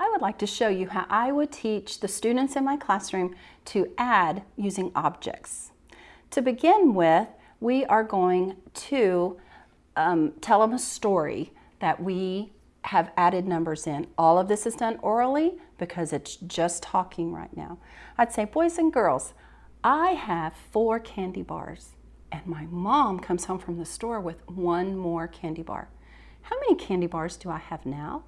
I would like to show you how I would teach the students in my classroom to add using objects. To begin with, we are going to um, tell them a story that we have added numbers in. All of this is done orally because it's just talking right now. I'd say, boys and girls, I have four candy bars and my mom comes home from the store with one more candy bar. How many candy bars do I have now?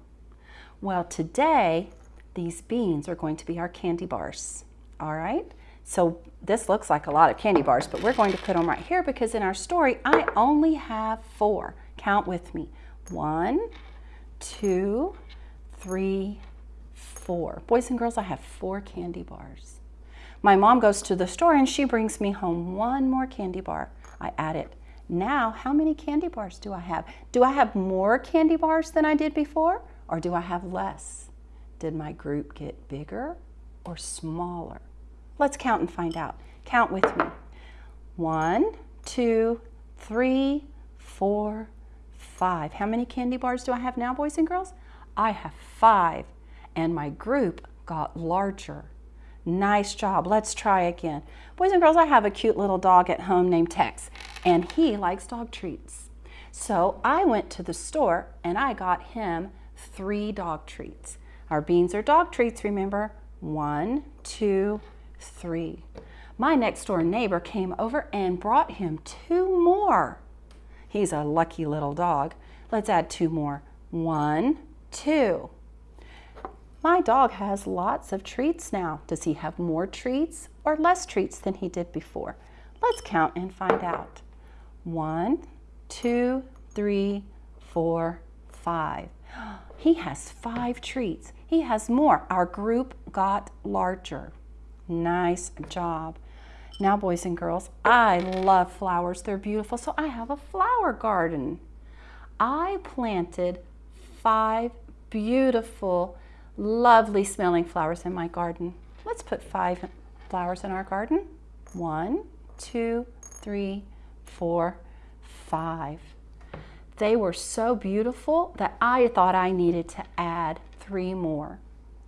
Well, today, these beans are going to be our candy bars, all right? So this looks like a lot of candy bars, but we're going to put them right here because in our story, I only have four. Count with me. One, two, three, four. Boys and girls, I have four candy bars. My mom goes to the store and she brings me home one more candy bar. I add it. Now, how many candy bars do I have? Do I have more candy bars than I did before? or do I have less? Did my group get bigger or smaller? Let's count and find out. Count with me. One, two, three, four, five. How many candy bars do I have now, boys and girls? I have five, and my group got larger. Nice job. Let's try again. Boys and girls, I have a cute little dog at home named Tex, and he likes dog treats. So I went to the store and I got him three dog treats. Our beans are dog treats, remember? One, two, three. My next door neighbor came over and brought him two more. He's a lucky little dog. Let's add two more. One, two. My dog has lots of treats now. Does he have more treats or less treats than he did before? Let's count and find out. One, two, three, four, five. He has five treats. He has more. Our group got larger. Nice job. Now, boys and girls, I love flowers. They're beautiful, so I have a flower garden. I planted five beautiful, lovely smelling flowers in my garden. Let's put five flowers in our garden. One, two, three, four, five. They were so beautiful that I thought I needed to add three more.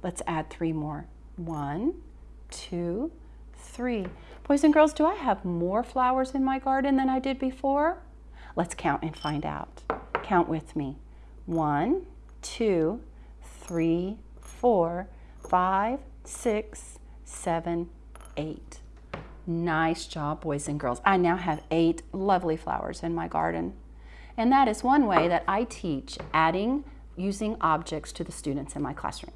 Let's add three more. One, two, three. Boys and girls, do I have more flowers in my garden than I did before? Let's count and find out. Count with me. One, two, three, four, five, six, seven, eight. Nice job, boys and girls. I now have eight lovely flowers in my garden. And that is one way that I teach adding using objects to the students in my classroom.